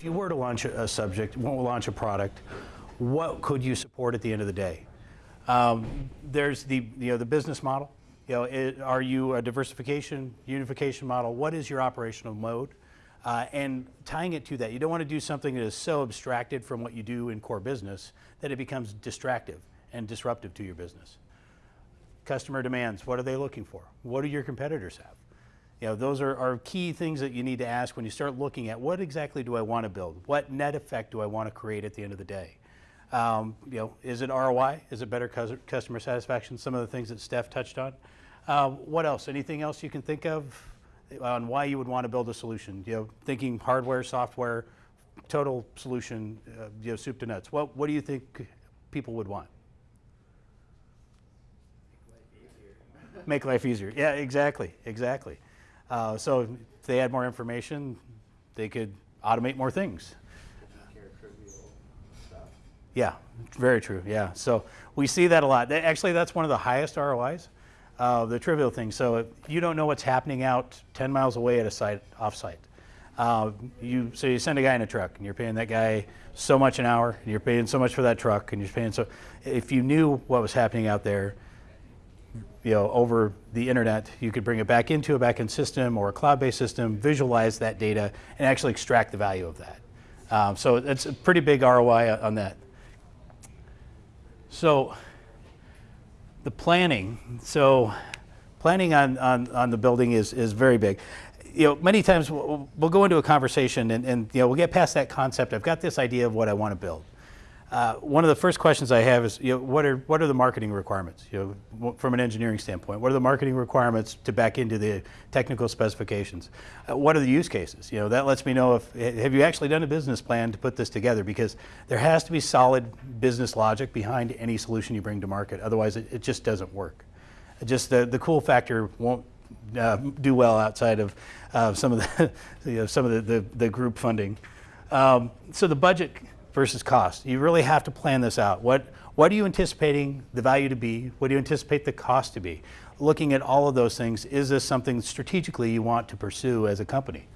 if you were to launch a, subject, launch a product, what could you support at the end of the day? Um, there's the, you know, the business model. You know, it, are you a diversification, unification model? What is your operational mode? Uh, and tying it to that, you don't want to do something that is so abstracted from what you do in core business that it becomes distractive and disruptive to your business. Customer demands, what are they looking for? What do your competitors have? You know, those are, are key things that you need to ask when you start looking at what exactly do I want to build? What net effect do I want to create at the end of the day? Um, you know, is it ROI? Is it better customer satisfaction? Some of the things that Steph touched on. Uh, what else? Anything else you can think of on why you would want to build a solution? You know, thinking hardware, software, total solution, uh, you know, soup to nuts. What, what do you think people would want? Make life easier. Yeah, exactly, exactly. Uh, so if they had more information, they could automate more things. Yeah, very true. Yeah, so we see that a lot. Actually, that's one of the highest ROIs, uh, the trivial things. So you don't know what's happening out 10 miles away at a site, off-site. Uh, you so you send a guy in a truck, and you're paying that guy so much an hour, and you're paying so much for that truck, and you're paying so. If you knew what was happening out there, you know, over the internet, you could bring it back into a backend system or a cloud-based system, visualize that data, and actually extract the value of that. Um, so it's a pretty big ROI on that. So the planning, so planning on, on, on the building is, is very big. You know, many times we'll, we'll go into a conversation and, and, you know, we'll get past that concept. I've got this idea of what I want to build. Uh, one of the first questions I have is, you know, what are what are the marketing requirements? You know, from an engineering standpoint, what are the marketing requirements to back into the technical specifications? Uh, what are the use cases? You know, that lets me know if have you actually done a business plan to put this together because there has to be solid business logic behind any solution you bring to market. Otherwise, it, it just doesn't work. just the the cool factor won't uh, do well outside of uh, some of the you know, some of the, the, the group funding. Um, so the budget versus cost. You really have to plan this out. What, what are you anticipating the value to be? What do you anticipate the cost to be? Looking at all of those things, is this something strategically you want to pursue as a company?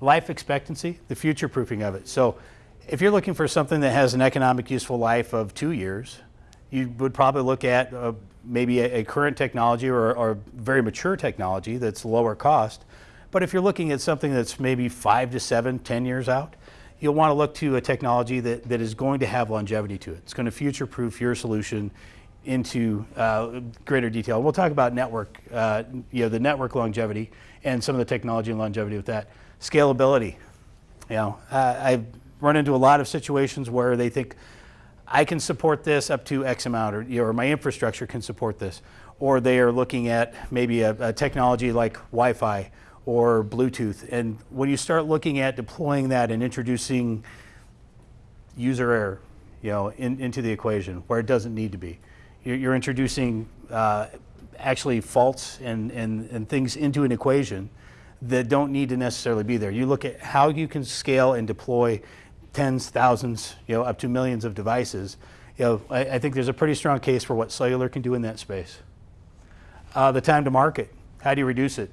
Life expectancy, the future proofing of it. So if you're looking for something that has an economic useful life of two years, you would probably look at uh, maybe a, a, current technology or, or very mature technology that's lower cost. But if you're looking at something that's maybe five to seven, ten years out, you'll want to look to a technology that, that is going to have longevity to it. It's going to future-proof your solution into uh, greater detail. We'll talk about network, uh, you know, the network longevity and some of the technology and longevity with that. Scalability. You know, uh, I've run into a lot of situations where they think I can support this up to X amount, or, you know, or my infrastructure can support this, or they are looking at maybe a, a technology like Wi-Fi or Bluetooth. And when you start looking at deploying that and introducing user error, you know, in, into the equation where it doesn't need to be, you're, you're introducing uh, actually faults and, and, and things into an equation that don't need to necessarily be there. You look at how you can scale and deploy tens, thousands, you know, up to millions of devices. You know, I, I think there's a pretty strong case for what cellular can do in that space. Uh, the time to market, how do you reduce it?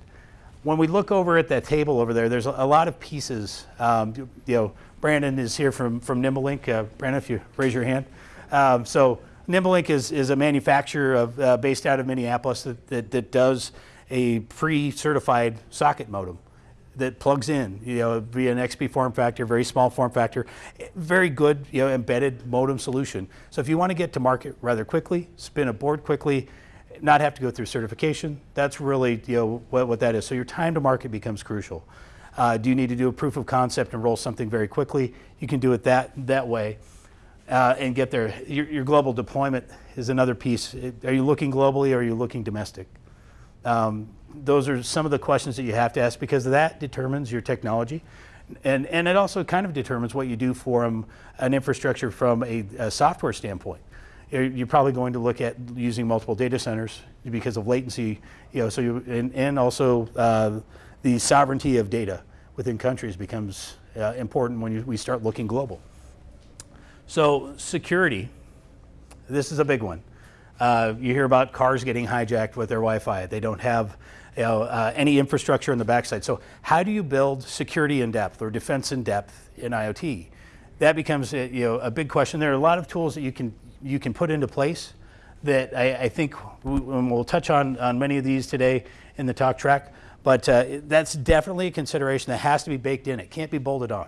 When we look over at that table over there, there's a, a lot of pieces. Um, you know, Brandon is here from, from NimbeLink. Uh, Brandon, if you raise your hand. Um, so NimbeLink is, is a manufacturer of, uh, based out of Minneapolis that, that, that does a pre-certified socket modem that plugs in, you know, via an XBee form factor, very small form factor, very good, you know, embedded modem solution. So if you want to get to market rather quickly, spin a board quickly, not have to go through certification. That's really you know what, what that is. So your time to market becomes crucial. Uh, do you need to do a proof of concept and roll something very quickly? You can do it that that way uh, and get there. Your, your, global deployment is another piece. Are you looking globally or are you looking domestic? Um, those are some of the questions that you have to ask because that determines your technology. And, and it also kind of determines what you do for an infrastructure from a, a software standpoint you're probably going to look at using multiple data centers because of latency, you know, so you, and, and also uh, the sovereignty of data within countries becomes uh, important when you, we start looking global. So security, this is a big one. Uh, you hear about cars getting hijacked with their Wi-Fi. They don't have you know, uh, any infrastructure on the backside. So how do you build security in depth or defense in depth in IoT? That becomes a, you know, a big question. There are a lot of tools that you can, you can put into place that I, I think we, we'll touch on, on many of these today in the talk track, but uh, that's definitely a consideration that has to be baked in. It can't be bolted on.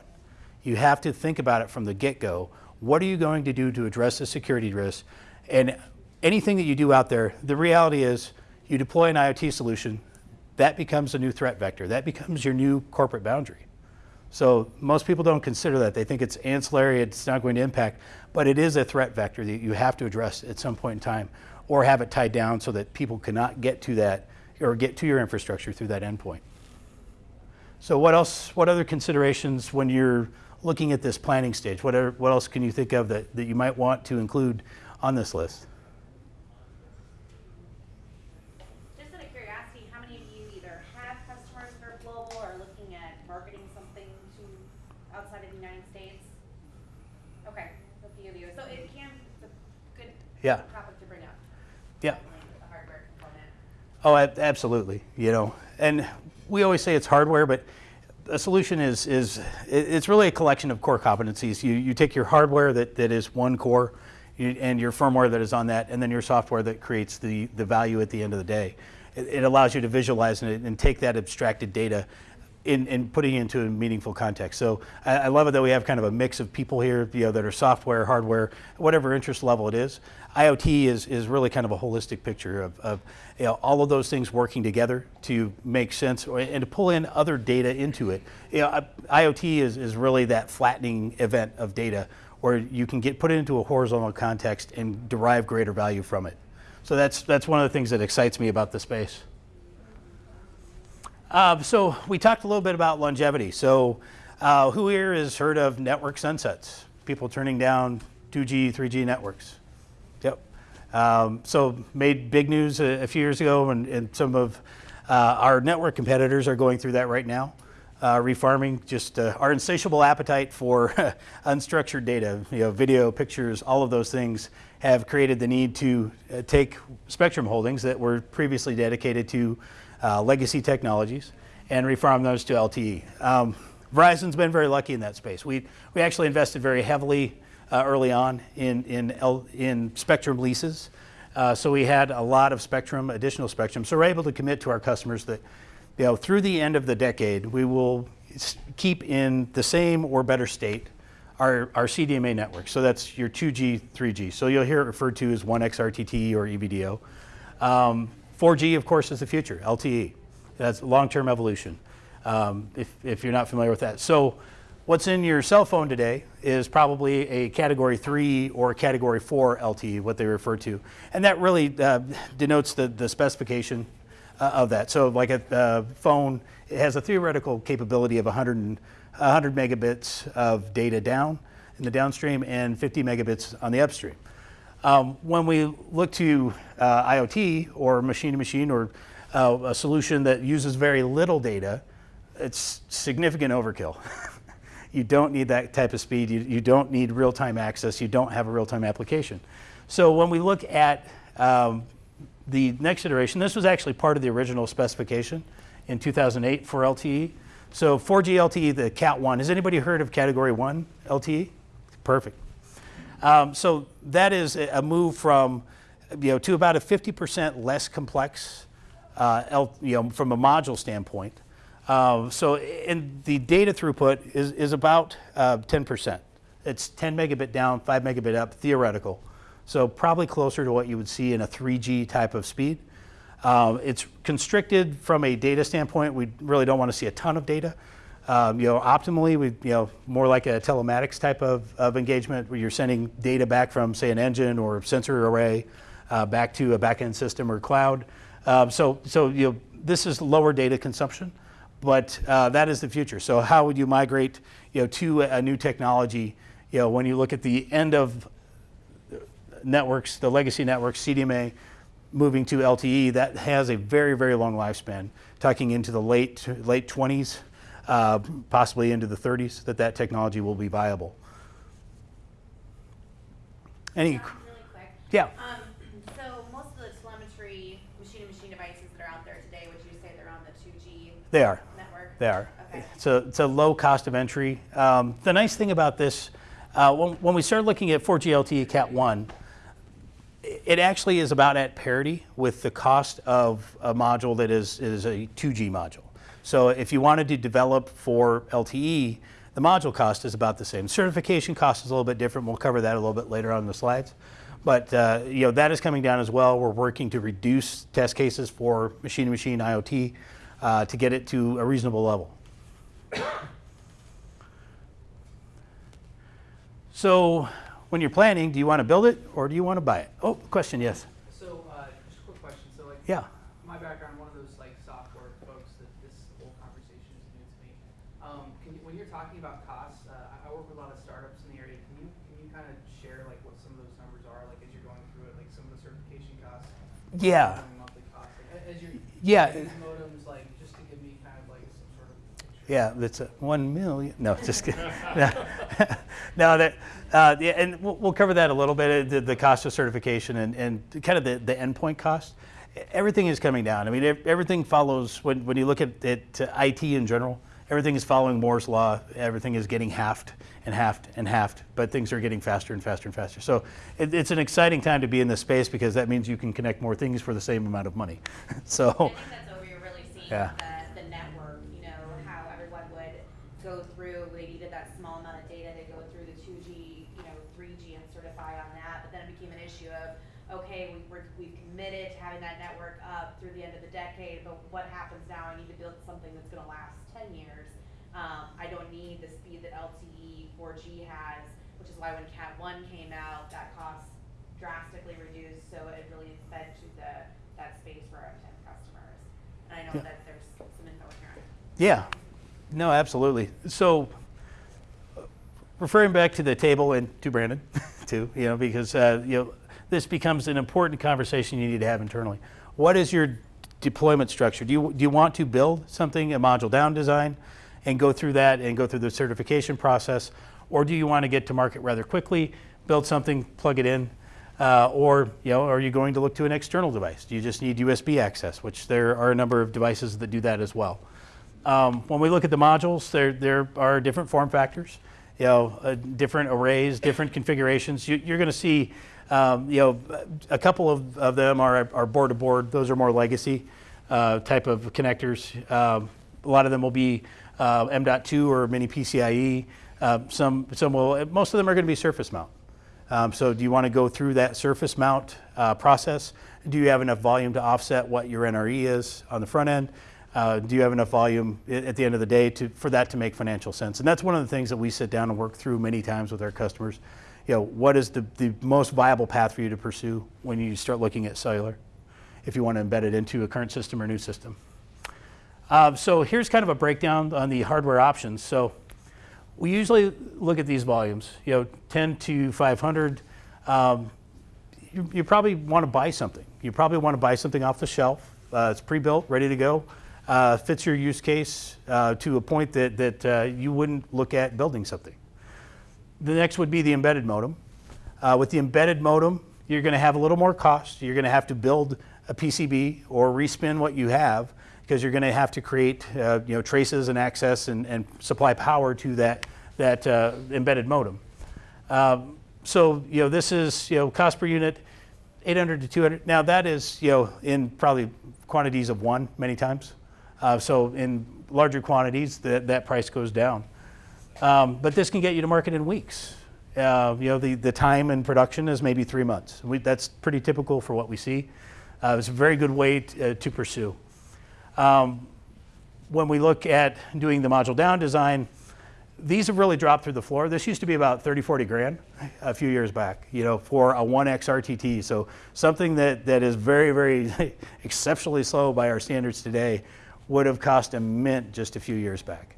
You have to think about it from the get-go. What are you going to do to address the security risk? And anything that you do out there, the reality is you deploy an IoT solution, that becomes a new threat vector. That becomes your new corporate boundary. So most people don't consider that. They think it's ancillary, it's not going to impact, but it is a threat vector that you have to address at some point in time or have it tied down so that people cannot get to that or get to your infrastructure through that endpoint. So what else, what other considerations when you're looking at this planning stage, what, are, what else can you think of that, that you might want to include on this list? Just out of curiosity, how many of you either have customers that are global or looking at marketing something to outside of the United States? Okay, a few of you. So it can, it's a good Yeah. topic to bring up. Yeah. The hardware component. Oh, absolutely. You know, and we always say it's hardware, but a solution is is it's really a collection of core competencies. You you take your hardware that, that is one core, and your firmware that is on that, and then your software that creates the the value at the end of the day. It, it allows you to visualize and, and take that abstracted data. In, in putting it into a meaningful context. So I, I love it that we have kind of a mix of people here, you know, that are software, hardware, whatever interest level it is. IoT is, is really kind of a holistic picture of, of you know, all of those things working together to make sense or, and to pull in other data into it. You know, IoT is, is really that flattening event of data where you can get put it into a horizontal context and derive greater value from it. So that's, that's one of the things that excites me about the space. Uh, so we talked a little bit about longevity. So uh, who here has heard of network sunsets? People turning down 2G, 3G networks. Yep. Um, so made big news a, a few years ago, and, and some of uh, our network competitors are going through that right now. Uh, refarming, just uh, our insatiable appetite for unstructured data, you know, video, pictures, all of those things have created the need to uh, take spectrum holdings that were previously dedicated to uh, legacy technologies and refarm those to LTE. Um, Verizon's been very lucky in that space. We, we actually invested very heavily uh, early on in, in, L, in spectrum leases. Uh, so we had a lot of spectrum, additional spectrum. So we're able to commit to our customers that you know, through the end of the decade, we will keep in the same or better state our, our CDMA network. So that's your 2G, 3G. So you'll hear it referred to as 1XRTT or E EVDO. Um, 4G, of course, is the future, LTE. That's long-term evolution, um, if, if you're not familiar with that. So what's in your cell phone today is probably a Category 3 or Category 4 LTE, what they refer to. And that really uh, denotes the, the specification uh, of that. So like a uh, phone, it has a theoretical capability of 100, and- 100 megabits of data down in the downstream and 50 megabits on the upstream. Um, when we look to uh, IoT or machine to machine or uh, a solution that uses very little data, it's significant overkill. you don't need that type of speed. You, you don't need real time access. You don't have a real time application. So when we look at um, the next iteration, this was actually part of the original specification in 2008 for LTE. So 4G LTE, the Cat 1. Has anybody heard of Category 1 LTE? Perfect. Um, so that is a move from, you know, to about a 50% less complex, uh, L, you know, from a module standpoint. Uh, so, and the data throughput is, is about uh, 10%. It's 10 megabit down, 5 megabit up, theoretical. So probably closer to what you would see in a 3G type of speed. Um, it's constricted from a data standpoint. We really don't want to see a ton of data. Um, you know, optimally, we you know more like a telematics type of, of engagement where you're sending data back from, say, an engine or sensor array uh, back to a backend system or cloud. Um, so, so you know, this is lower data consumption, but uh, that is the future. So, how would you migrate, you know, to a, new technology? You know, when you look at the end of networks, the legacy networks, CDMA, moving to LTE, that has a very, very long lifespan, talking into the late late 20s, uh, possibly into the 30s, that that technology will be viable. Any? Really quick. Yeah. Um, so most of the telemetry machine-to-machine devices that are out there today, would you say they're on the 2G they are. network? They are. Okay. It's a, it's a low cost of entry. Um, the nice thing about this, uh, when, when we started looking at 4G LTE Cat 1, it actually is about at parity with the cost of a module that is, is a 2G module. So if you wanted to develop for LTE, the module cost is about the same. Certification cost is a little bit different. We'll cover that a little bit later on in the slides. But uh, you know that is coming down as well. We're working to reduce test cases for machine-to-machine IoT uh, to get it to a reasonable level. So when you're planning, do you want to build it or do you want to buy it? Oh, question, yes. So, uh, just a quick question. So, like, Yeah. my background, one of those like software folks that this whole conversation is new to me. Um, can you, when you're talking about costs, uh, I I work with a lot of startups in the area. Can you can you kind of share like what some of those numbers are, like as you're going through it, like some of the certification costs, Yeah. monthly costs, like, as you're Yeah. modems, like just to give me kind of like some sort of picture. Yeah, that's a one million. No, just kidding. no, no, that, uh, yeah, and we'll, we'll cover that a little bit. uh, The, the cost of certification and, and kind of the, the endpoint cost. Everything is coming down. I mean, everything follows when, when you look at it, uh, IT in general. Everything is following Moore's law. Everything is getting halved and halved and halved, but things are getting faster and faster and faster. So it, it's an exciting time to be in this space because that means you can connect more things for the same amount of money. so. I think that's what we were really seeing, Yeah. the, the network, you know, how everyone would go through, they needed that small amount of data to go through the two G, you know, three G and certify on that, but then it became an issue of, okay, we, we're, we've committed to having that network up through the end of the decade, but what happens now, I need to build something that's gonna last ten years. Um, I don't need the speed that LTE four G has, which is why when Cat one came out, that cost drastically reduced, so it really fed to the, that space for our ten customers. And I know Yeah. that there's some info here. Yeah, no, absolutely. So, referring back to the table and to Brandon, too, you know, because uh, you know this becomes an important conversation you need to have internally. What is your deployment structure? Do you do you want to build something a module down design, and go through that and go through the certification process, or do you want to get to market rather quickly, build something, plug it in? Uh, or you know, are you going to look to an external device? Do you just need USB access, which there are a number of devices that do that as well. Um, when we look at the modules, there, there are different form factors, you know, uh, different arrays, different configurations. You, you're going to see, um, you know, a couple of, of them are, are board to board. Those are more legacy uh, type of connectors. Um, a lot of them will be uh, M.2 or mini PCIe. Uh, some, some will, most of them are going to be surface mount. Um, so do you want to go through that surface mount uh, process? Do you have enough volume to offset what your NRE is on the front end? Uh, do you have enough volume at the end of the day to, for that to make financial sense? And that's one of the things that we sit down and work through many times with our customers. You know, what is the, the most viable path for you to pursue when you start looking at cellular, if you want to embed it into a current system or new system? Uh, so here's kind of a breakdown on the hardware options. So we usually look at these volumes, you know, 10 to 500. Um, you, you probably want to buy something. You probably want to buy something off the shelf. Uh, it's pre-built, ready to go. Uh, fits your use case uh, to a point that, that uh, you wouldn't look at building something. The next would be the embedded modem. Uh, with the embedded modem, you're going to have a little more cost. You're going to have to build a PCB or respin what you have because you're going to have to create uh, you know, traces and access and, and supply power to that, that embedded modem. Um, so you know, this is you know, cost per unit, 800 to 200. Now that is you know, in probably quantities of one many times. Uh, so in larger quantities, that, that price goes down. Um, but this can get you to market in weeks. Uh, you know, the, the time in production is maybe three months. We, that's pretty typical for what we see. Uh, it's a very good way uh, to pursue. Um, when we look at doing the module down design, these have really dropped through the floor. This used to be about 30, 40 grand a few years back, you know, for a 1X RTT. So something that, that is very, very exceptionally slow by our standards today would have cost a mint just a few years back.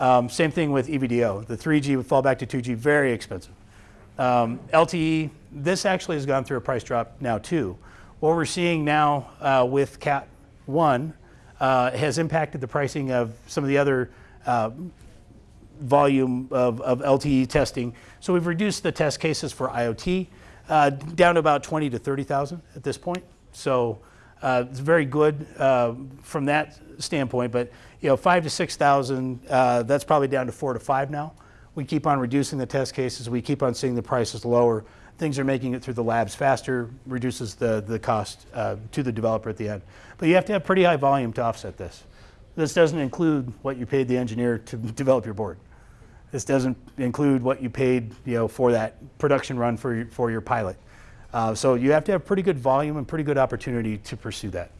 Um, same thing with EVDO. The 3G would fall back to 2G, very expensive. Um, LTE, this actually has gone through a price drop now too. What we're seeing now uh, with Cat 1 uh, has impacted the pricing of some of the other uh, volume of, of LTE testing. So we've reduced the test cases for IoT uh, down to about 20 to 30,000 at this point. So Uh, it's very good uh, from that standpoint, but you know, five to six thousand, uh, that's probably down to four to five now. We keep on reducing the test cases. We keep on seeing the prices lower. Things are making it through the labs faster, reduces the the cost uh, to the developer at the end. But you have to have pretty high volume to offset this. This doesn't include what you paid the engineer to develop your board. This doesn't include what you paid, you know, for that production run for your, for your pilot. Uh, so you have to have pretty good volume and pretty good opportunity to pursue that.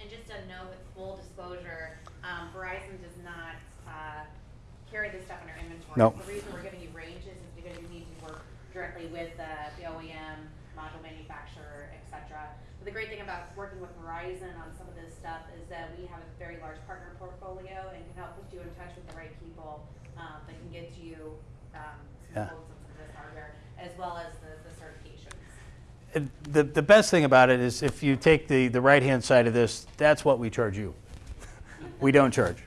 And just a note with full disclosure, um, Verizon does not, uh, carry this stuff in our inventory. The reason we're giving you ranges is because you need to work directly with the, the OEM, module manufacturer, et cetera. But the great thing about working with Verizon on some of this stuff is that we have a very large partner portfolio and can help put you in touch with the right people, um, that can get you, um, Yeah. some of this hardware, as well as the, the certifications. And The, the best thing about it is if you take the, the right-hand side of this, that's what we charge you. We don't charge.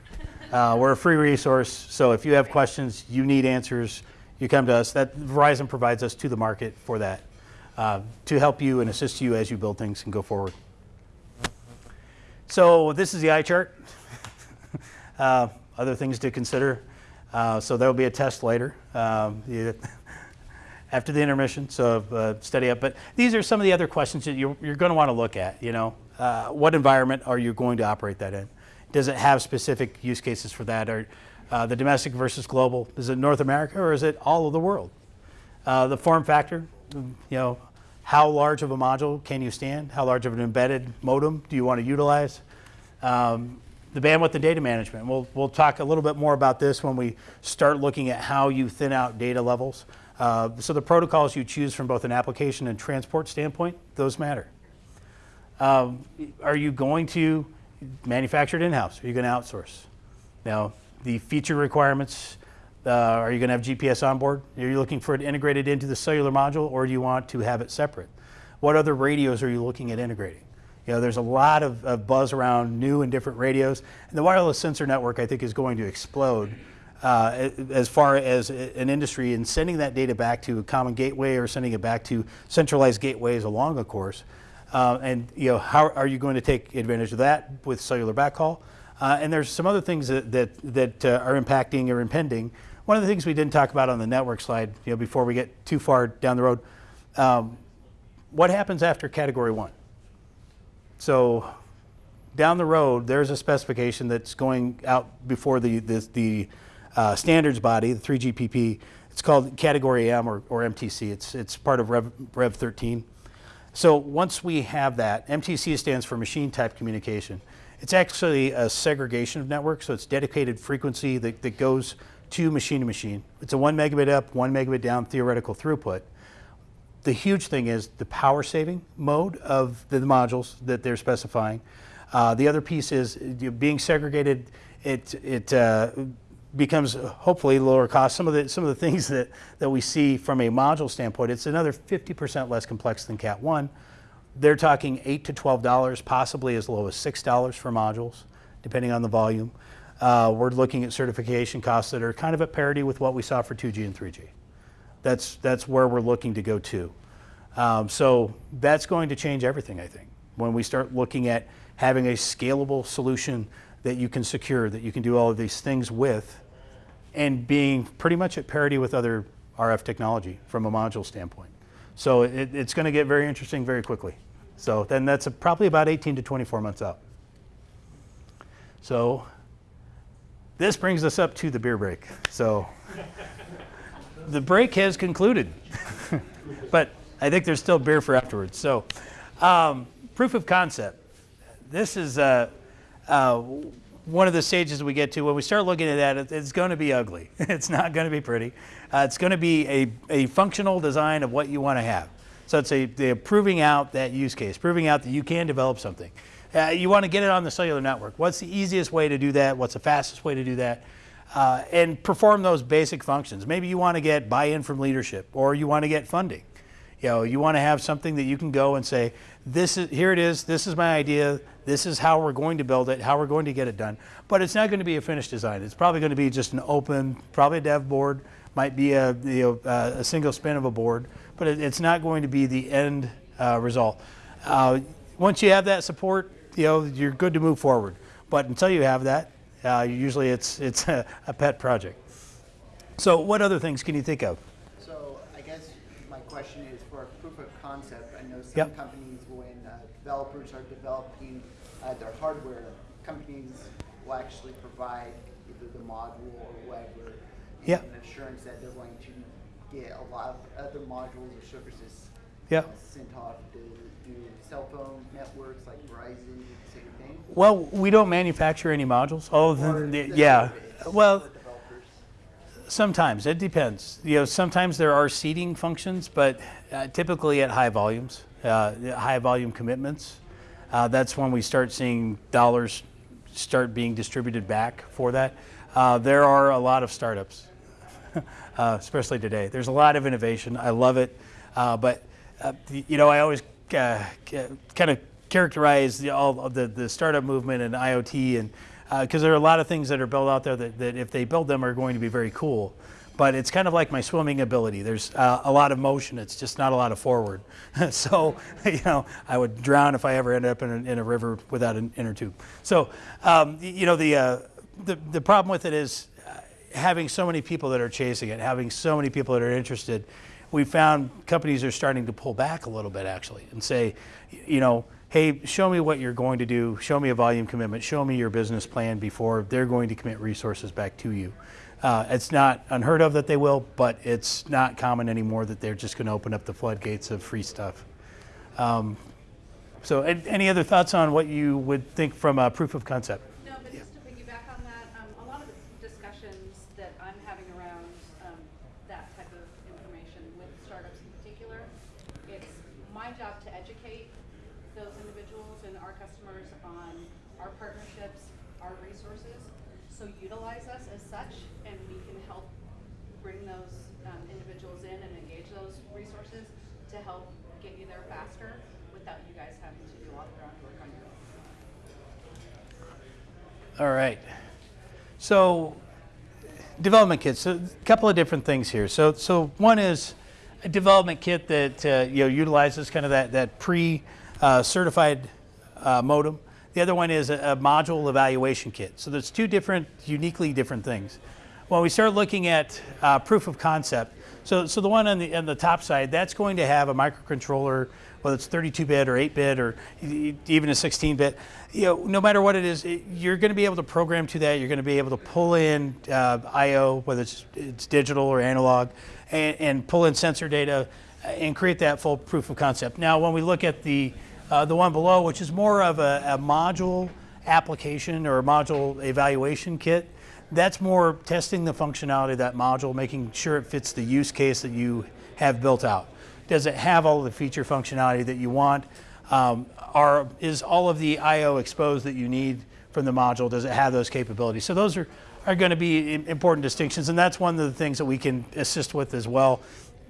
Uh, we're a free resource, so if you have questions, you need answers, you come to us. That Verizon provides us to the market for that, uh, to help you and assist you as you build things and go forward. So this is the eye chart. uh, other things to consider. Uh, so there will be a test later. Um, after the intermission, so uh, study up. But these are some of the other questions that you're, you're going to want to look at. You know, uh, what environment are you going to operate that in? Does it have specific use cases for that? Or uh, the domestic versus global? Is it North America or is it all of the world? Uh, the form factor, you know, how large of a module can you stand? How large of an embedded modem do you want to utilize? Um, the bandwidth and data management. We'll, we'll talk a little bit more about this when we start looking at how you thin out data levels. Uh, so the protocols you choose from both an application and transport standpoint, those matter. Um, are you going to manufacture it in-house? Are you going to outsource? Now, the feature requirements, uh, are you going to have GPS on board? Are you looking for it integrated into the cellular module or do you want to have it separate? What other radios are you looking at integrating? You know, there's a lot of, of buzz around new and different radios, and the wireless sensor network, I think, is going to explode uh, as far as an industry and sending that data back to a common gateway or sending it back to centralized gateways along a course. Uh, and you know, how are you going to take advantage of that with cellular backhaul? Uh, and there's some other things that that, that uh, are impacting or impending. One of the things we didn't talk about on the network slide, you know, before we get too far down the road, um, what happens after Category One? So down the road, there's a specification that's going out before the, the, the uh, standards body, the 3GPP. It's called Category M or, or MTC. It's, it's part of Rev, Rev 13. So once we have that, MTC stands for Machine Type Communication. It's actually a segregation of networks, so it's dedicated frequency that, that goes to machine to machine. It's a one megabit up, one megabit down theoretical throughput the huge thing is the power saving mode of the modules that they're specifying. Uh, the other piece is being segregated. It it uh, becomes hopefully lower cost. Some of the some of the things that that we see from a module standpoint, it's another 50% less complex than Cat one. They're talking eight to twelve dollars, possibly as low as six dollars for modules, depending on the volume. Uh, we're looking at certification costs that are kind of at parity with what we saw for 2G and 3G that's that's where we're looking to go to. Um, so that's going to change everything, I think, when we start looking at having a scalable solution that you can secure, that you can do all of these things with, and being pretty much at parity with other RF technology from a module standpoint. So it, it's going to get very interesting very quickly. So then that's a, probably about 18 to 24 months out. So this brings us up to the beer break. So the break has concluded, but I think there's still beer for afterwards. So, um, proof of concept. This is uh, uh, one of the stages we get to. When we start looking at that, it, it's going to be ugly. it's not going to be pretty. Uh, it's going to be a, a functional design of what you want to have. So it's a they're proving out that use case, proving out that you can develop something. Uh, you want to get it on the cellular network. What's the easiest way to do that? What's the fastest way to do that? uh, and perform those basic functions. Maybe you want to get buy-in from leadership, or you want to get funding. You know, you want to have something that you can go and say, "This is here. It is. This is my idea. This is how we're going to build it. How we're going to get it done." But it's not going to be a finished design. It's probably going to be just an open, probably a dev board. Might be a you know, uh, a single spin of a board, but it, it's not going to be the end uh, result. Uh, once you have that support, you know, you're good to move forward. But until you have that, uh, usually it's, it's a, a pet project. So what other things can you think of? So I guess my question is for a proof of concept, I know some Yep. companies, developers are developing uh, their hardware, companies will actually provide either the module or whatever. Yep. An assurance that they're going to get a lot of other modules or services Yep. uh, sent off to do cell phone networks like Verizon, same thing. Well, we don't manufacture any modules. Oh, Or then, the yeah. Well. Sometimes it depends. You know, sometimes there are seeding functions, but uh, typically at high volumes, high volume commitments, uh, that's when we start seeing dollars start being distributed back for that. Uh, there are a lot of startups, uh, especially today. There's a lot of innovation. I love it, uh, but uh, you know, I always uh, kind of characterize the, all of the, the startup movement and IoT, and because there are a lot of things that are built out there that, that if they build them are going to be very cool. But it's kind of like my swimming ability. There's uh, a lot of motion. It's just not a lot of forward. so, you know, I would drown if I ever ended up in a, in a river without an inner tube. So, um, you know, the, uh, the the problem with it is uh, having so many people that are chasing it, having so many people that are interested, we found companies are starting to pull back a little bit actually and say, you know, hey, show me what you're going to do, show me a volume commitment, show me your business plan before they're going to commit resources back to you. Uh, it's not unheard of that they will, but it's not common anymore that they're just going to open up the floodgates of free stuff. Um, so, any other thoughts on what you would think from a proof of concept? No, but just to piggyback on that, um, a lot of the discussions that I'm having around, um, that type of information with startups in particular, it's my job to educate those individuals and our customers on our partnerships, our resources. So utilize us as such, and we can help bring those, um, individuals in and engage those resources to help get you there faster without you guys having to do all the groundwork on your own. All right. So, development kits. So, a couple of different things here. So, so one is a development kit that uh, you know utilizes kind of that that pre-certified uh, modem. The other one is a, a module evaluation kit. So, there's two different, uniquely different things. When we start looking at uh, proof of concept, so so the one on the on the top side, that's going to have a microcontroller whether it's 32-bit or 8-bit or even a 16-bit, you know, no matter what it is, it, you're going to be able to program to that. You're going to be able to pull in uh, I/O, whether it's it's digital or analog, and, and pull in sensor data uh, and create that full proof of concept. Now, when we look at the uh, the one below, which is more of a, a module application or a module evaluation kit, that's more testing the functionality of that module, making sure it fits the use case that you have built out. Does it have all the feature functionality that you want? Um, are, is all of the I/O exposed that you need from the module? Does it have those capabilities? So those are, are going to be important distinctions, and that's one of the things that we can assist with as well.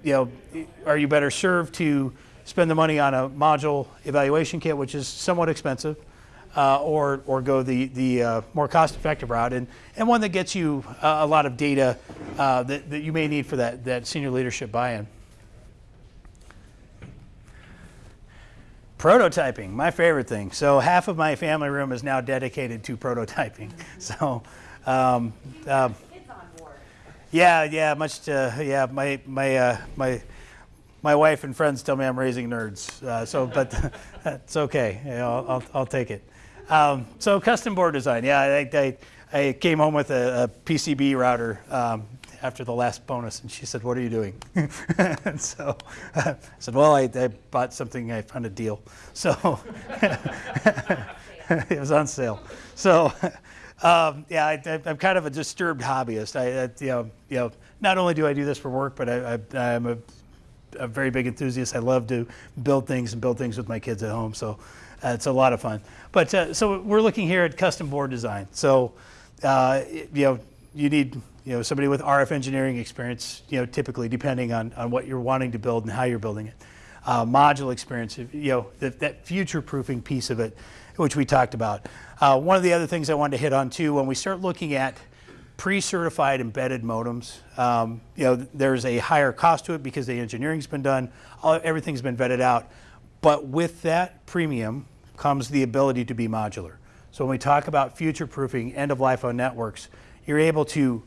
You know, are you better served to spend the money on a module evaluation kit, which is somewhat expensive, uh, or or go the the uh, more cost-effective route, and and one that gets you uh, a lot of data uh, that that you may need for that that senior leadership buy-in. Prototyping, my favorite thing. So half of my family room is now dedicated to prototyping. So, um, um, board. yeah, yeah, much to, yeah, my, my, uh, my, my wife and friends tell me I'm raising nerds. Uh, so, but it's okay. I'll, I'll, I'll take it. Um, so custom board design. Yeah, I, I, I came home with a, a PCB router um, after the last bonus, and she said, "What are you doing?" and so I said, "Well, I, I bought something. I found a deal." So it was on sale. So um, yeah, I, I'm kind of a disturbed hobbyist. I, you know, you know, not only do I do this for work, but I, I'm a a very big enthusiast. I love to build things and build things with my kids at home. So uh, it's a lot of fun. But uh, so we're looking here at custom board design. So uh, you know you need you know somebody with RF engineering experience. You know typically depending on on what you're wanting to build and how you're building it. Uh, module experience. You know that, that future proofing piece of it, which we talked about. Uh, one of the other things I wanted to hit on too when we start looking at pre-certified embedded modems. Um, you know, there's a higher cost to it because the engineering's been done, all, everything's been vetted out. But with that premium comes the ability to be modular. So when we talk about future-proofing, end-of-life on networks, you're able to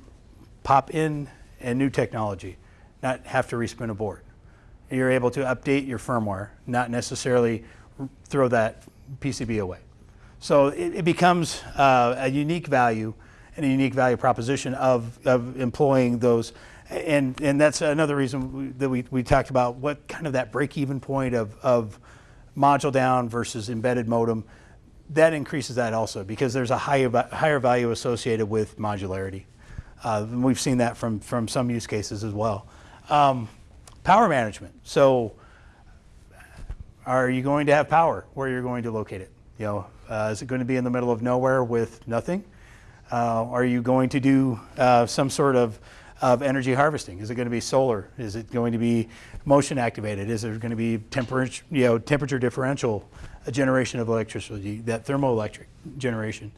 pop in a new technology, not have to respin a board. You're able to update your firmware, not necessarily throw that PCB away. So it, it becomes uh, a unique value and a unique value proposition of, of employing those. And, and that's another reason we, that we, we talked about what kind of that break-even point of, of module down versus embedded modem. That increases that also because there's a higher, higher value associated with modularity. Uh, and we've seen that from, from some use cases as well. Um, power management. So are you going to have power where you're going to locate it? You know, uh, is it going to be in the middle of nowhere with nothing? Uh, are you going to do uh, some sort of, of energy harvesting? Is it going to be solar? Is it going to be motion activated? Is there going to be temperature, you know, temperature differential generation of electricity, that thermoelectric generation?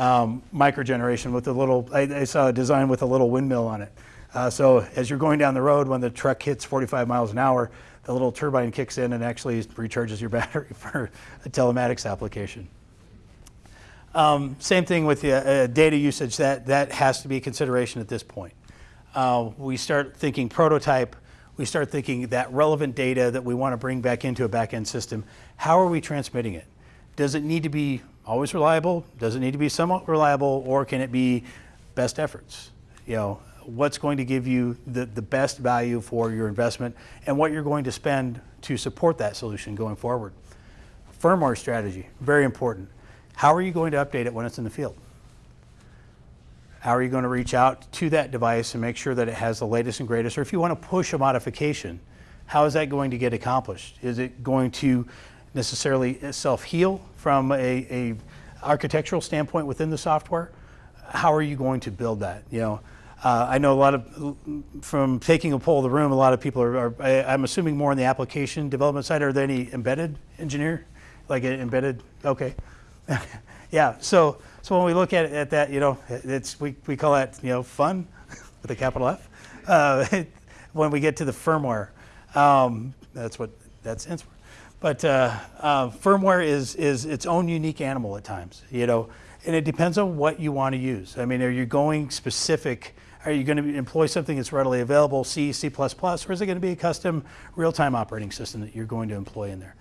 Um, micro generation with a little, I, I saw a design with a little windmill on it. Uh, so as you're going down the road, when the truck hits 45 miles an hour, the little turbine kicks in and actually recharges your battery for a telematics application. Um, same thing with the uh, data usage. That that has to be a consideration at this point. Uh, we start thinking prototype. We start thinking that relevant data that we want to bring back into a back-end system. How are we transmitting it? Does it need to be always reliable? Does it need to be somewhat reliable, or can it be best efforts? You know, what's going to give you the, the best value for your investment, and what you're going to spend to support that solution going forward. Firmware strategy, very important. How are you going to update it when it's in the field? How are you going to reach out to that device and make sure that it has the latest and greatest? Or if you want to push a modification, how is that going to get accomplished? Is it going to necessarily self-heal from a, a architectural standpoint within the software? How are you going to build that? You know, uh, I know a lot of, from taking a poll of the room, a lot of people are, are I, I'm assuming more on the application development side. Are there any embedded engineer, like an embedded? Okay, yeah. So, so when we look at, at that, you know, it's we, we call that you know fun with a capital F. Uh, when we get to the firmware, um, that's what that stands for. But uh, uh, firmware is is its own unique animal at times, you know, and it depends on what you want to use. I mean, are you going specific? Are you going to employ something that's readily available, C, C++, or is it going to be a custom real-time operating system that you're going to employ in there?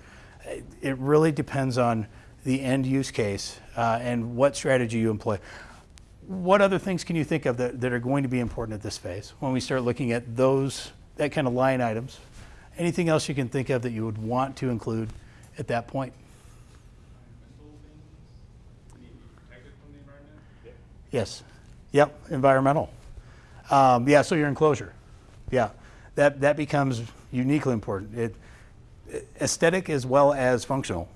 It- It really depends on the end use case uh, and what strategy you employ. What other things can you think of that, that are going to be important at this phase when we start looking at those, that kind of line items? Anything else you can think of that you would want to include at that point? Yes. Yep, environmental. Um, yeah, so your enclosure. Yeah, that, that becomes uniquely important. It, aesthetic as well as functional.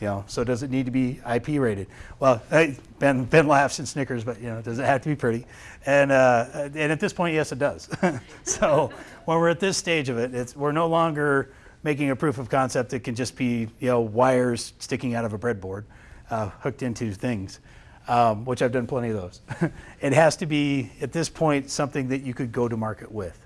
You know, so does it need to be IP rated? Well, hey, Ben, Ben laughs and snickers, but you know, does it have to be pretty? And, uh, and at this point, yes, it does. so when we're at this stage of it, it's, we're no longer making a proof of concept that can just be, you know, wires sticking out of a breadboard, uh, hooked into things um, which I've done plenty of those. it has to be, at this point, something that you could go to market with,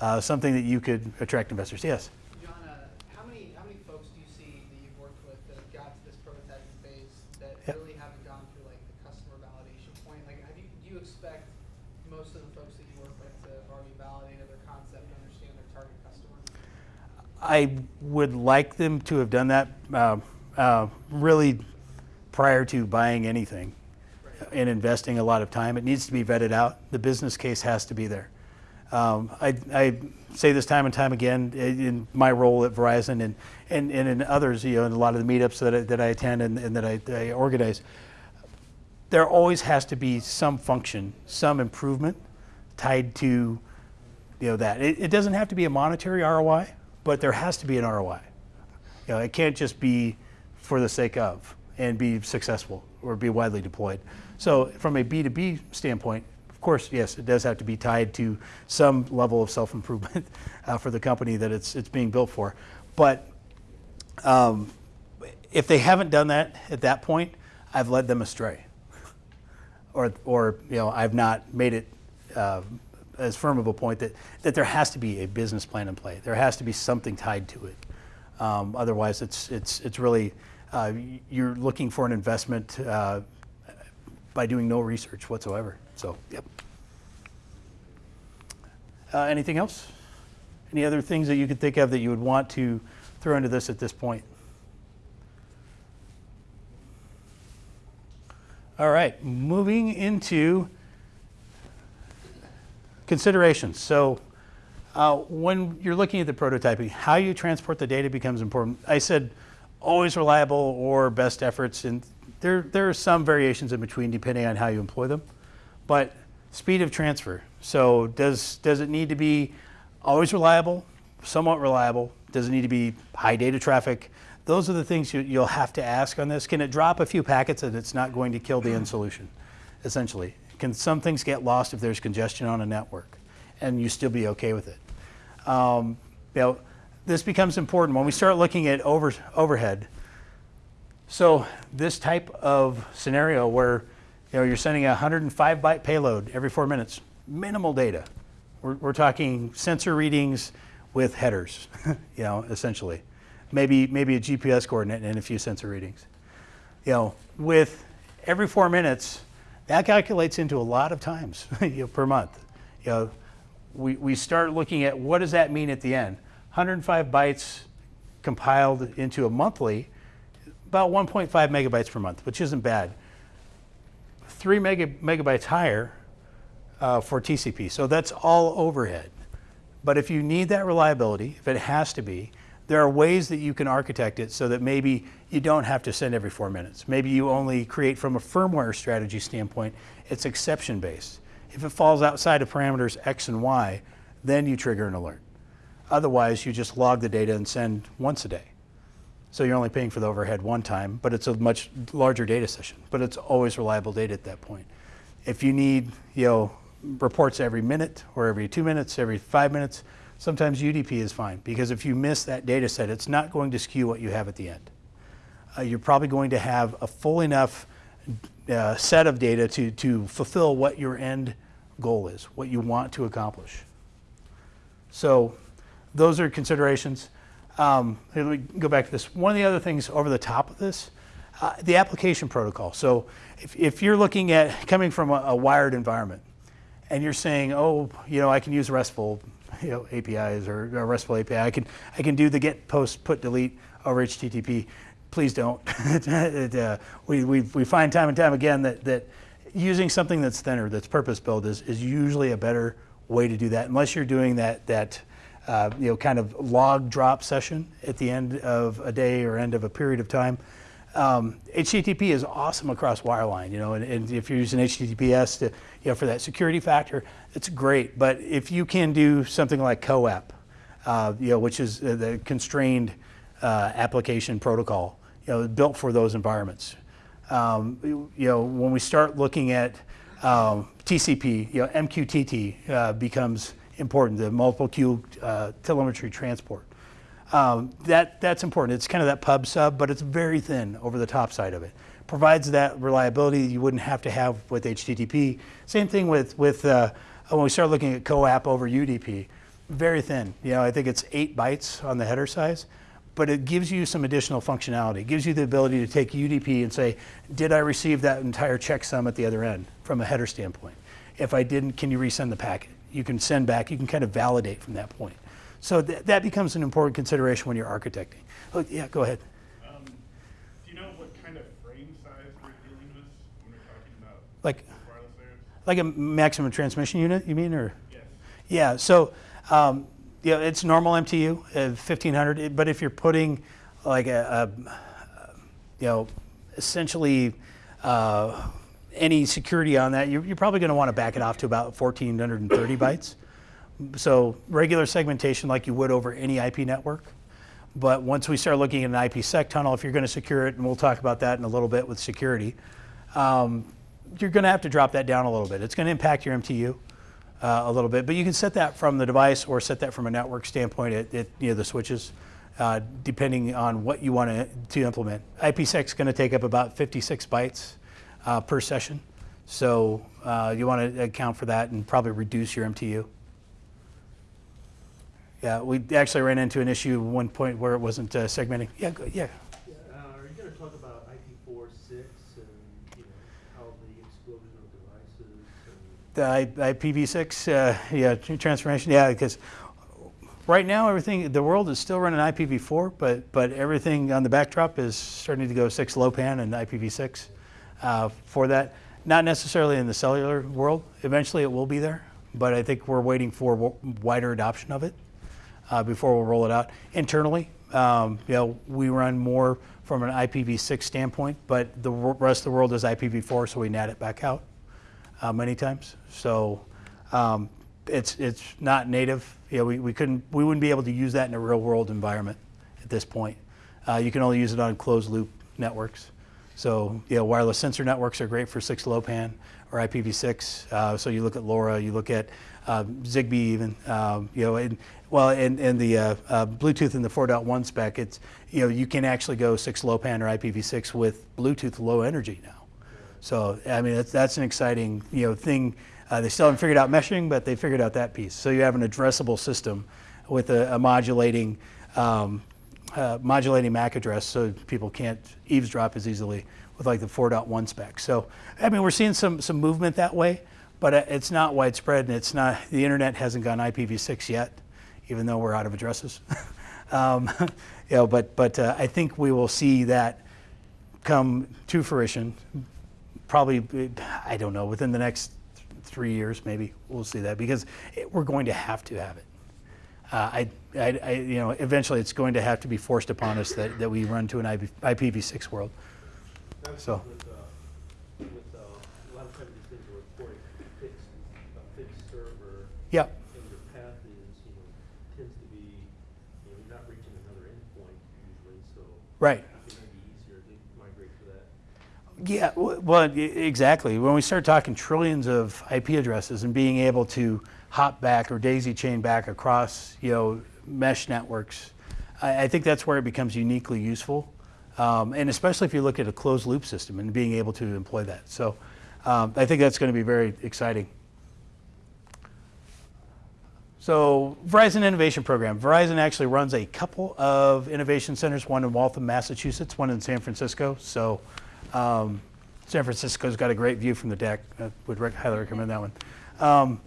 uh, something that you could attract investors. Yes? John, uh, how many how many folks do you see that you've worked with that have got to this prototyping phase that Yep. really haven't gone through like the customer validation point? Like, have you do you expect most of the folks that you work with to have already validated their concept, and understand their target customer? I would like them to have done that uh, uh, really prior to buying anything and investing a lot of time. It needs to be vetted out. The business case has to be there. Um, I, I say this time and time again in my role at Verizon and, and, and in others, you know, in a lot of the meetups that I, that I attend and, and that I, I organize. There always has to be some function, some improvement tied to you know that it, it doesn't have to be a monetary ROI, but there has to be an ROI. You know, it can't just be for the sake of and be successful or be widely deployed. So from a B2B standpoint, of course, yes, it does have to be tied to some level of self-improvement uh, for the company that it's it's being built for. But um, if they haven't done that at that point, I've led them astray or, or you know, I've not made it uh, as firm of a point that, that there has to be a business plan in play. There has to be something tied to it. Um, otherwise, it's, it's, it's really uh, you're looking for an investment uh, by doing no research whatsoever. So, yep. Uh, anything else? Any other things that you could think of that you would want to throw into this at this point? All right, moving into considerations. So, uh, when you're looking at the prototyping, how you transport the data becomes important. I said always reliable or best efforts, and there, there are some variations in between depending on how you employ them. But speed of transfer. So, does, does it need to be always reliable, somewhat reliable? Does it need to be high data traffic? Those are the things you, you'll have to ask on this. Can it drop a few packets and it's not going to kill the end solution, essentially? Can some things get lost if there's congestion on a network and you still be okay with it? Um, you know, this becomes important when we start looking at over, overhead. So this type of scenario where you know, you're sending a 105 byte payload every four minutes, minimal data. We're, we're talking sensor readings with headers, you know, essentially. Maybe, maybe a GPS coordinate and a few sensor readings. You know, with every four minutes, that calculates into a lot of times you know, per month. You know, we, we start looking at what does that mean at the end? 105 bytes compiled into a monthly, about 1.5 megabytes per month, which isn't bad. Three mega, megabytes higher uh, for TCP. So that's all overhead. But if you need that reliability, if it has to be, there are ways that you can architect it so that maybe you don't have to send every four minutes. Maybe you only create from a firmware strategy standpoint, it's exception based. If it falls outside of parameters X and Y, then you trigger an alert. Otherwise, you just log the data and send once a day. So you're only paying for the overhead one time, but it's a much larger data session. But it's always reliable data at that point. If you need, you know, reports every minute or every two minutes, every five minutes, sometimes UDP is fine because if you miss that data set, it's not going to skew what you have at the end. Uh, you're probably going to have a full enough uh, set of data to, to fulfill what your end goal is, what you want to accomplish. So those are considerations. Um, let me go back to this. One of the other things over the top of this, uh, the application protocol. So if, if you're looking at coming from a, a wired environment and you're saying, oh, you know, I can use RESTful you know, APIs or a RESTful API, I can, I can do the get, post, put, delete over HTTP. Please don't. it, uh, we, we, we find time and time again that, that using something that's thinner, that's purpose-built, is, is usually a better way to do that, unless you're doing that, that uh, you know, kind of log drop session at the end of a day or end of a period of time. Um, HTTP is awesome across wireline, you know, and, and, if you're using HTTPS to, you know, for that security factor, it's great. But if you can do something like CoAP, uh, you know, which is the constrained uh, application protocol, you know, built for those environments. Um, you, you know, when we start looking at um, TCP, you know, MQTT uh, becomes important, the multiple queue uh, telemetry transport. Um, that, that's important. It's kind of that pub sub, but it's very thin over the top side of it. Provides that reliability you wouldn't have to have with HTTP. Same thing with, with uh, when we start looking at CoAP over UDP. Very thin. You know, I think it's eight bytes on the header size, but it gives you some additional functionality. It gives you the ability to take UDP and say, did I receive that entire checksum at the other end from a header standpoint? If I didn't, can you resend the packet? You can send back, you can kind of validate from that point. So th that becomes an important consideration when you're architecting. Oh, yeah, go ahead. Um, do you know what kind of frame size we're dealing with when we're talking about Like, wireless like a maximum transmission unit, you mean, or? Yes. Yeah, so um, yeah, it's normal MTU, uh, 1500, but if you're putting like a, a you know, essentially uh, any security on that, you're, you're probably going to want to back it off to about 1430 bytes. So regular segmentation like you would over any IP network. But once we start looking at an IPsec tunnel, if you're going to secure it, and we'll talk about that in a little bit with security, um, you're going to have to drop that down a little bit. It's going to impact your MTU uh, a little bit, but you can set that from the device or set that from a network standpoint at, at you know, the switches, uh, depending on what you want to, implement. IPsec is going to take up about 56 bytes uh, per session, so uh, you want to account for that and probably reduce your MTU. Yeah, we actually ran into an issue at one point where it wasn't uh, segmenting. Yeah, go, yeah. Uh, are you gonna talk about IP four, six, and, you know, how the explosion of devices The I- IPv6, uh, yeah, transformation, yeah, because right now, everything, the world is still running IPv4, but, but everything on the backdrop is starting to go 6LoWPAN and IPv6 uh, for that. Not necessarily in the cellular world. Eventually, it will be there, but I think we're waiting for w- wider adoption of it uh, before we'll roll it out. Internally, um, you know, we run more from an IPv6 standpoint, but the rest of the world is IPv4, so we NAT it back out uh, many times. So um, it's it's not native. You know, we, we couldn't we wouldn't be able to use that in a real world environment at this point. Uh, you can only use it on closed loop networks. So you know, wireless sensor networks are great for 6LoWPAN or IPv6. Uh, so you look at LoRa, you look at Zigbee even. Um, you know, and well, and, and the uh, uh, Bluetooth in the 4.1 spec, it's you know you can actually go 6LoWPAN or IPv6 with Bluetooth low energy now. So I mean that's that's an exciting you know thing. Uh, they still haven't figured out meshing, but they figured out that piece. So you have an addressable system with a, a modulating um, uh, modulating MAC address, so people can't eavesdrop as easily with like the 4.1 spec. So I mean we're seeing some some movement that way, but uh, it's not widespread, and it's not the internet hasn't gone IPv6 yet, even though we're out of addresses. um, you know, but but uh, I think we will see that come to fruition probably, I don't know, within the next three years, maybe we'll see that because it, we're going to have to have it. Uh, I, I, I, you know, eventually it's going to have to be forced upon us that, that we run to an IP, IPv6 world. So- With, uh, with, uh, a lot of times these things are reporting fixed, a fixed server, Yeah, and your path is, you know, tends to be, you know, you're not reaching another endpoint usually, so right. it may be easier to migrate to that. Yeah, well, exactly. When we start talking trillions of IP addresses and being able to hop back or daisy chain back across, you know, mesh networks, I, I think that's where it becomes uniquely useful. Um, and especially if you look at a closed loop system and being able to employ that. So um, I think that's going to be very exciting. So Verizon Innovation Program. Verizon actually runs a couple of innovation centers, one in Waltham, Massachusetts, one in San Francisco. So um, San Francisco's got a great view from the deck. I would highly recommend that one. Um,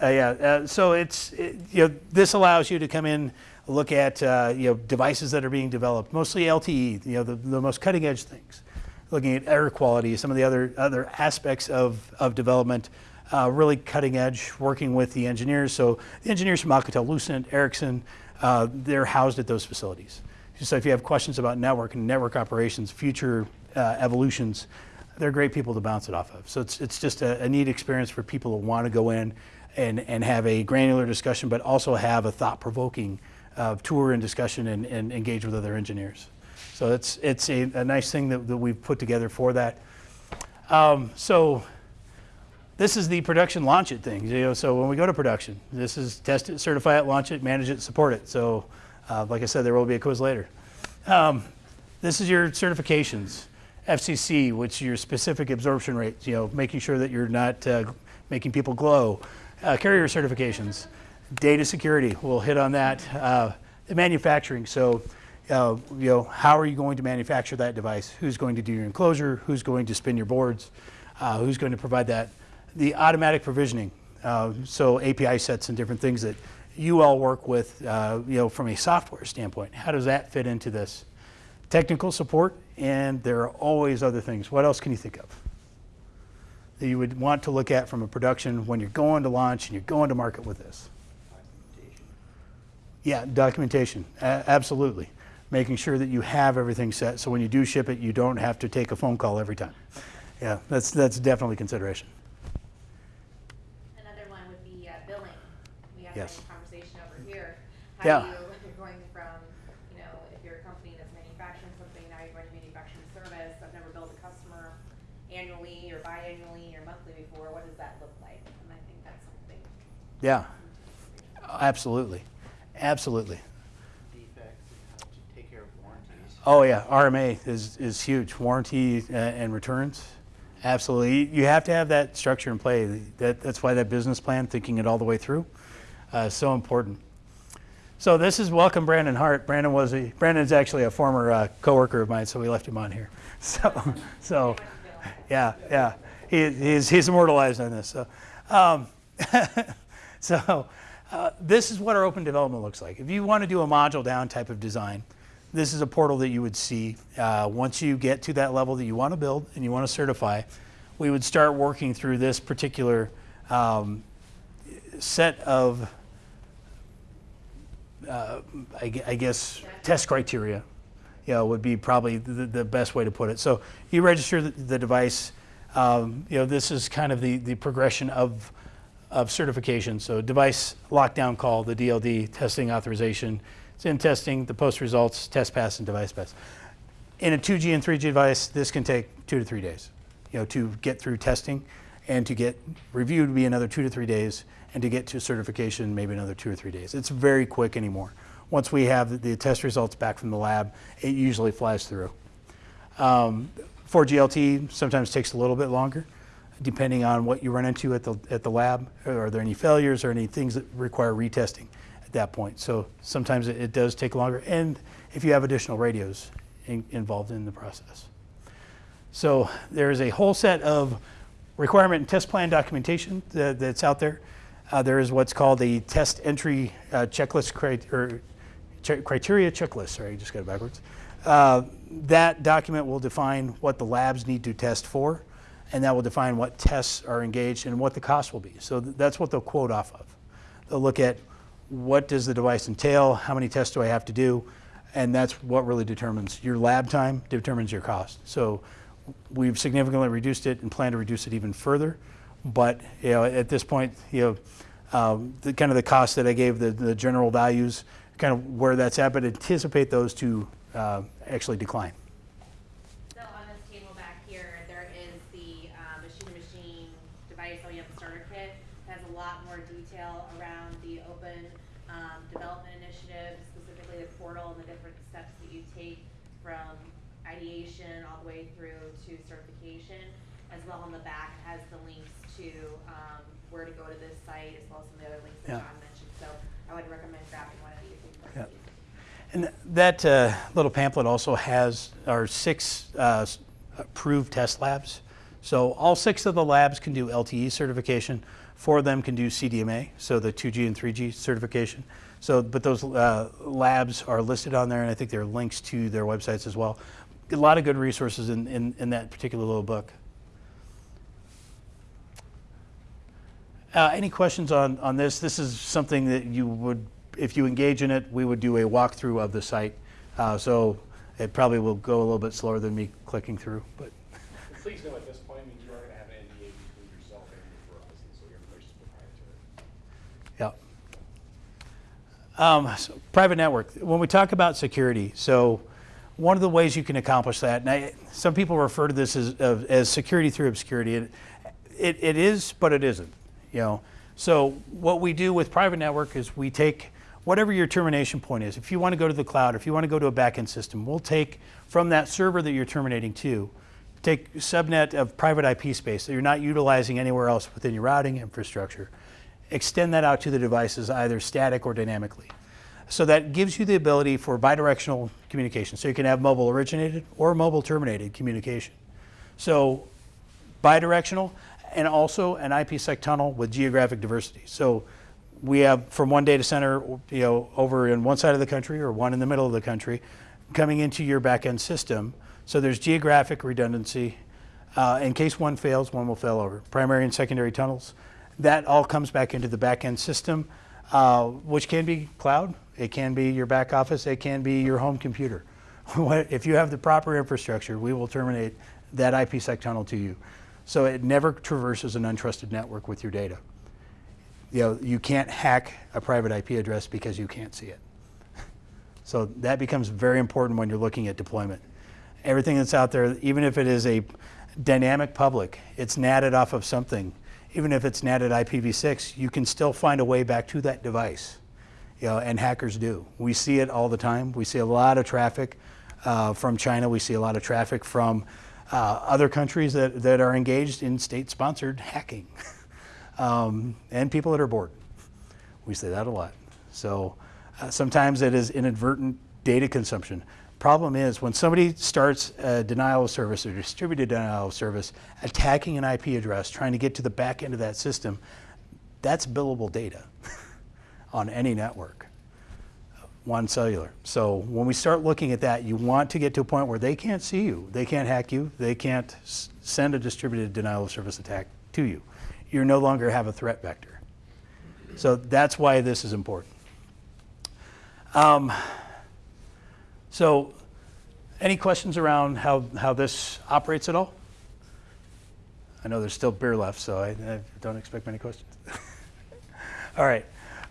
uh, yeah, uh, so it's, it, you know, this allows you to come in, look at, uh, you know, devices that are being developed, mostly LTE, you know, the, the most cutting edge things. Looking at air quality, some of the other, other aspects of, of development, uh, really cutting edge, working with the engineers. So the engineers from Alcatel Lucent, Ericsson, uh, they're housed at those facilities. So if you have questions about network and network operations, future uh, evolutions, they're great people to bounce it off of. So it's, it's just a, a neat experience for people who want to go in and, and have a granular discussion, but also have a thought-provoking uh, tour and discussion and, and engage with other engineers. So it's, it's a, a nice thing that, that we've put together for that. Um, so this is the production launch it thing. You know, so when we go to production, this is test it, certify it, launch it, manage it, support it. So uh, like I said, there will be a quiz later. Um, this is your certifications. FCC, which is your specific absorption rates, you know, making sure that you're not uh, making people glow. Uh, carrier certifications. Data security, we'll hit on that. Uh, the manufacturing, so, uh, you know, how are you going to manufacture that device? Who's going to do your enclosure? Who's going to spin your boards? Uh, who's going to provide that? The automatic provisioning, uh, so API sets and different things that you all work with, uh, you know, from a software standpoint. How does that fit into this? Technical support, and there are always other things. What else can you think of that you would want to look at from a production when you're going to launch and you're going to market with this? Yeah, documentation, absolutely. Making sure that you have everything set, so when you do ship it, you don't have to take a phone call every time. Yeah, that's, that's definitely consideration. Another one would be uh, billing. We had Yes. conversation over here. Yeah. Do you, you're going from, you know, if you're a company that's manufacturing something, now you're going to manufacturing service. I've never billed a customer annually or biannually or monthly before. What does that look like? And I think that's something. Yeah, absolutely, absolutely. defects and how to take care of warranties. Oh yeah, RMA is, is huge. Warranty uh, and returns, absolutely. You have to have that structure in play. That, that's why that business plan, thinking it all the way through, uh, so important. So this is welcome Brandon Hart. Brandon was a Brandon's actually a former uh, coworker of mine, so we left him on here. So so yeah yeah he, he's he's immortalized on this. So um, so uh, this is what our open development looks like. If you want to do a module down type of design, this is a portal that you would see uh, once you get to that level that you want to build and you want to certify. We would start working through this particular um, set of uh, I, I guess, test criteria, you know, would be probably the, the best way to put it. So you register the, the device. Um, you know, this is kind of the, the progression of, of certification. So device lockdown call, the DLD, testing authorization. It's in testing, the post results, test pass, and device pass. In a 2G and 3G device, this can take two to three days, you know, to get through testing and to get reviewed would be another two to three days and to get to certification, maybe another two or three days. It's very quick anymore. Once we have the, test results back from the lab, it usually flies through. Um, 4GLT sometimes takes a little bit longer, depending on what you run into at the, at the lab. Are there any failures or any things that require retesting at that point? So sometimes it, it does take longer, and if you have additional radios in, involved in the process. So there is a whole set of requirement and test plan documentation that, that's out there. Uh, there is what's called a test entry uh, checklist or ch- criteria checklist. Sorry, I just got it backwards. Uh, that document will define what the labs need to test for, and that will define what tests are engaged and what the cost will be. So th- that's what they'll quote off of. They'll look at what does the device entail, how many tests do I have to do, and that's what really determines your lab time, determines your cost. So we've significantly reduced it and plan to reduce it even further. But you know, at this point, you know, um, the kind of the cost that I gave, the, the general values, kind of where that's at, but anticipate those to uh, actually decline. So on this table back here, there is the uh, machine-to-machine device OEM starter kit. It Has a lot more detail around the open um, development initiative, specifically the portal and the different steps that you take from ideation all the way through to certification. As well on the back has the links to um, where to go to this site, as well as some of the other links that Yeah. John mentioned. So I would recommend grabbing one of these. you Yeah. And that uh, little pamphlet also has our six uh, s- approved test labs. So all six of the labs can do LTE certification. Four of them can do CDMA, so the 2G and 3G certification. So, but those uh, labs are listed on there, and I think there are links to their websites as well. A lot of good resources in, in, in that particular little book. Uh, any questions on, on this? This is something that you would, if you engage in it, we would do a walkthrough of the site. Uh, so it probably will go a little bit slower than me clicking through, but please know at this point, I mean, you are gonna have an NDA between yourself and Verizon, so your information is proprietary. yeah. Um, so private network. When we talk about security, so one of the ways you can accomplish that, and I, some people refer to this as, as security through obscurity. It, it, it is, but it isn't. You know, so what we do with private network is we take whatever your termination point is. If you want to go to the cloud, if you want to go to a backend system, we'll take from that server that you're terminating to, take subnet of private IP space that you're not utilizing anywhere else within your routing infrastructure, extend that out to the devices either static or dynamically. So that gives you the ability for bidirectional communication. So you can have mobile originated or mobile terminated communication. So bidirectional and also an IPsec tunnel with geographic diversity. So we have from one data center, you know, over in one side of the country or one in the middle of the country, coming into your backend system. So there's geographic redundancy. Uh, in case one fails, one will fail over. Primary and secondary tunnels. That all comes back into the backend system, uh, which can be cloud, it can be your back office, it can be your home computer. If you have the proper infrastructure, we will terminate that IPsec tunnel to you. So it never traverses an untrusted network with your data. You know, you can't hack a private IP address because you can't see it. So that becomes very important when you're looking at deployment. Everything that's out there, even if it is a dynamic public, it's natted off of something. Even if it's natted IPv6, you can still find a way back to that device. You know, and hackers do. We see it all the time. We see a lot of traffic uh, from China. We see a lot of traffic from uh, other countries that, that are engaged in state-sponsored hacking, um, and people that are bored. We say that a lot. So Uh, sometimes it is inadvertent data consumption. Problem is, when somebody starts a denial of service or distributed denial of service, attacking an IP address, trying to get to the back end of that system, that's billable data on any network, one cellular. So when we start looking at that, you want to get to a point where they can't see you, they can't hack you, they can't send a distributed denial of service attack to you. You no longer have a threat vector. So that's why this is important. Um, so, any questions around how, how this operates at all? I know there's still beer left, so I, I don't expect many questions. all right.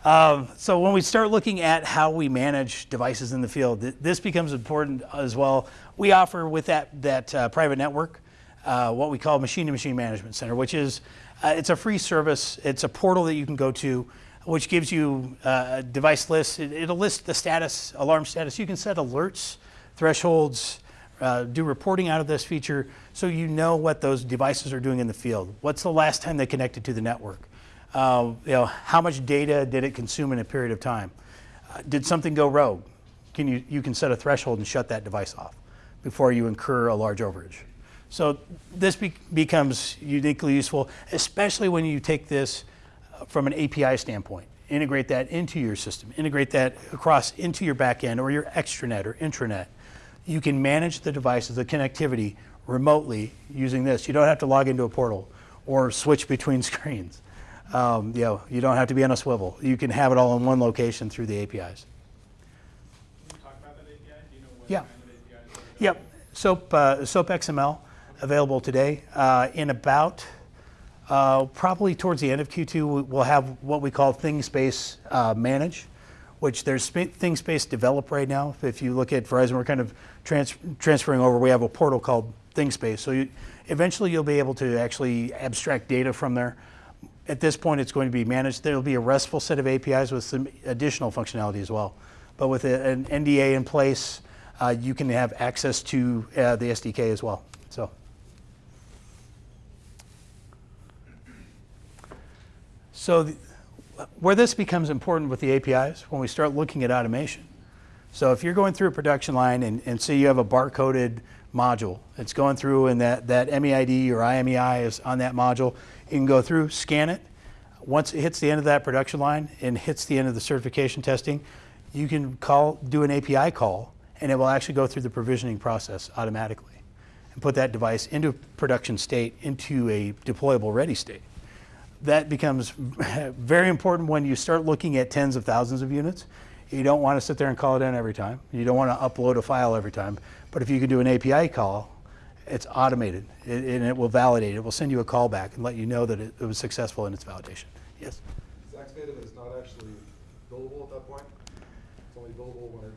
Um, so when we start looking at how we manage devices in the field, th- this becomes important as well. We offer with that that uh, private network uh, what we call machine-to-machine management center, which is uh, it's a free service. It's a portal that you can go to, which gives you uh, a device list. It, it'll list the status, alarm status. You can set alerts, thresholds, uh, do reporting out of this feature, so you know what those devices are doing in the field. What's the last time they connected to the network? Uh, you know, how much data did it consume in a period of time? Uh, did something go rogue? Can you, you can set a threshold and shut that device off before you incur a large overage. So this be- becomes uniquely useful, especially when you take this uh, from an API standpoint. Integrate that into your system, integrate that across into your backend or your extranet or intranet. You can manage the devices, the connectivity remotely using this. You don't have to log into a portal or switch between screens. Um, you know, you don't have to be on a swivel. You can have it all in one location through the APIs. Can you talk about that API? Do you know what Yeah. kind of APIs? Yep, SOAP, uh, SOAP XML available today. Uh, in about, uh, probably towards the end of Q2, we- we'll have what we call ThingSpace uh, Manage, which there's sp- ThingSpace Develop right now. If you look at Verizon, we're kind of trans- transferring over. We have a portal called ThingSpace. So you, eventually you'll be able to actually abstract data from there. At this point, it's going to be managed. There'll be a RESTful set of APIs with some additional functionality as well. But with a- an NDA in place, uh, you can have access to uh, the SDK as well. So. So the, where this becomes important with the APIs, when we start looking at automation. So if you're going through a production line and, and say you have a barcoded module, it's going through and that, that MEID or IMEI is on that module, you can go through, scan it. Once it hits the end of that production line and hits the end of the certification testing, you can call, do an API call, and it will actually go through the provisioning process automatically and put that device into production state, into a deployable ready state that becomes very important when you start looking at tens of thousands of units. You don't want to sit there and call it in every time. You don't want to upload a file every time. But if you can do an API call, it's automated it, and it will validate. It will send you a call back and let you know that it, it was successful in its validation. Yes? Zax Native is not actually billable at that point? It's only billable when it,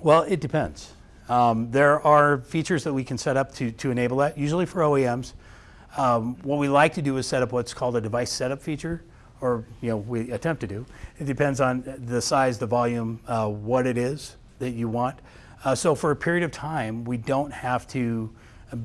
Well, it depends. Um, there are features that we can set up to, to enable that, usually for OEMs. Um, what we like to do is set up what's called a device setup feature, or you know we attempt to do. It depends on the size, the volume, uh, what it is that you want. Uh, so for a period of time, we don't have to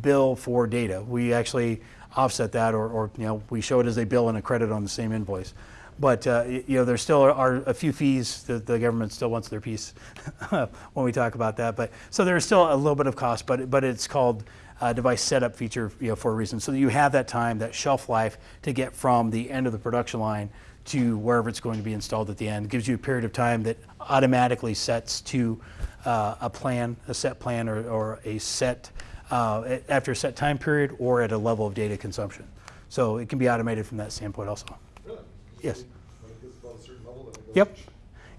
bill for data. We actually offset that, or, or you know we show it as a bill and a credit on the same invoice. But uh, you know, there still are a few fees that the government still wants their piece when we talk about that. But so there's still a little bit of cost, but but it's called uh, device setup feature you know, for a reason, so you have that time, that shelf life to get from the end of the production line to wherever it's going to be installed at the end. It gives you a period of time that automatically sets to uh, a plan, a set plan, or, or a set uh, after a set time period, or at a level of data consumption. So it can be automated from that standpoint also. really? Yes. When it gets above a certain level, then it goes. Yep.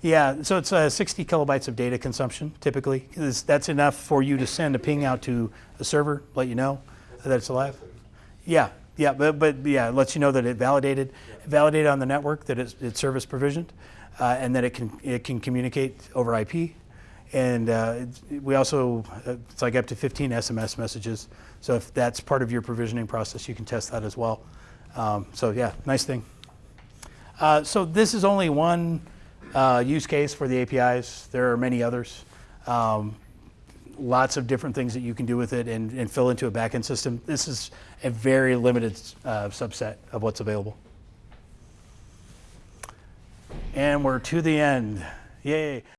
Yeah, so it's uh, 60 kilobytes of data consumption typically. That's enough for you to send a ping out to a server, let you know that it's alive. Yeah, yeah, but, but yeah, it lets you know that it validated, validated on the network, that it's, it's service provisioned, uh, and that it can, it can communicate over IP. And uh, we also, uh, it's like up to 15 SMS messages. So if that's part of your provisioning process, you can test that as well. Um, so yeah, nice thing. Uh, so this is only one uh, use case for the APIs. There are many others. Um, lots of different things that you can do with it and, and fill into a backend system. This is a very limited uh, subset of what's available. And we're to the end. Yay.